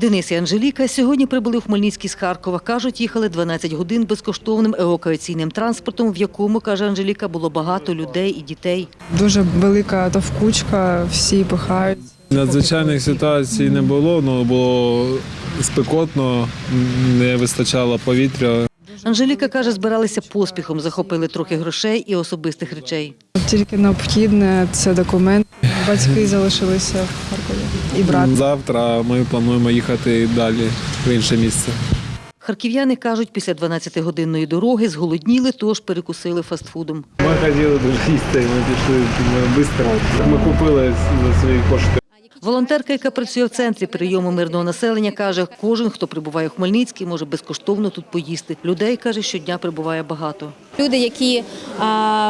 Денис і Анжеліка сьогодні прибули в Хмельницький з Харкова. Кажуть, їхали 12 годин безкоштовним евакуаційним транспортом, в якому, каже Анжеліка, було багато людей і дітей. Дуже велика товкучка, всі пихають. Надзвичайних ситуацій не було, але було спекотно, не вистачало повітря. Анжеліка каже, збиралися поспіхом, захопили трохи грошей і особистих речей. Тільки необхідне це документ. Батьки залишилися в Харкові і брат. Завтра ми плануємо їхати далі в інше місце. Харків'яни кажуть, після 12-годинної дороги зголодніли, тож перекусили фастфудом. Ми хотіли дуже їсти, ми пішли швидко. Ми купили за свої кошти. Волонтерка, яка працює в центрі прийому мирного населення, каже, кожен, хто прибуває в Хмельницький, може безкоштовно тут поїсти. Людей, каже, щодня прибуває багато. Люди, які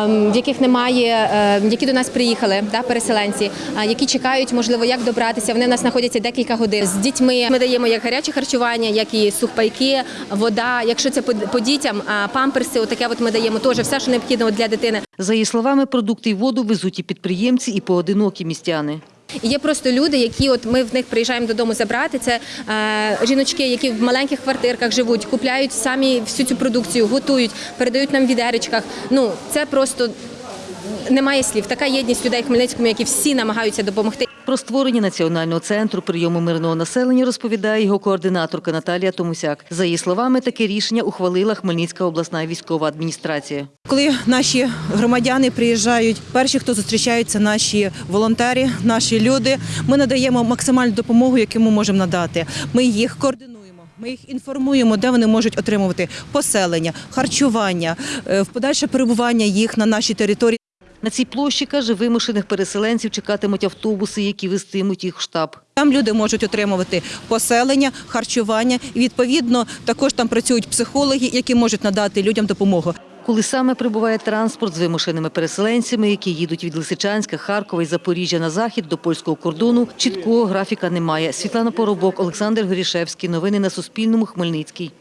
в яких немає, е, які до нас приїхали, да, переселенці, які чекають, можливо, як добратися. Вони в нас знаходяться декілька годин з дітьми. Ми даємо як гаряче харчування, як і сухпайки, вода. Якщо це по, дітям, а, памперси, отаке от ми даємо теж все, що необхідно для дитини. За її словами, продукти й воду везуть і підприємці, і поодинокі містяни. Є просто люди, які от ми в них приїжджаємо додому забрати. Це е, жіночки, які в маленьких квартирках живуть, купляють самі всю цю продукцію, готують, передають нам в відеречках. Ну це просто немає слів. Така єдність людей в Хмельницькому, які всі намагаються допомогти. Про створення національного центру прийому мирного населення розповідає його координаторка Наталія Томусяк. За її словами, таке рішення ухвалила Хмельницька обласна військова адміністрація. Коли наші громадяни приїжджають, перші, хто зустрічаються, наші волонтери, наші люди, ми надаємо максимальну допомогу, яку ми можемо надати. Ми їх координуємо. Ми їх інформуємо, де вони можуть отримувати поселення, харчування, е, в подальше перебування їх на нашій території. На цій площі, каже, вимушених переселенців чекатимуть автобуси, які вестимуть їх в штаб. Там люди можуть отримувати поселення, харчування і відповідно також там працюють психологи, які можуть надати людям допомогу. Коли саме прибуває транспорт з вимушеними переселенцями, які їдуть від Лисичанська, Харкова і Запоріжжя на захід до польського кордону, чіткого графіка немає. Світлана Поробок, Олександр Горішевський. Новини на Суспільному. Хмельницький.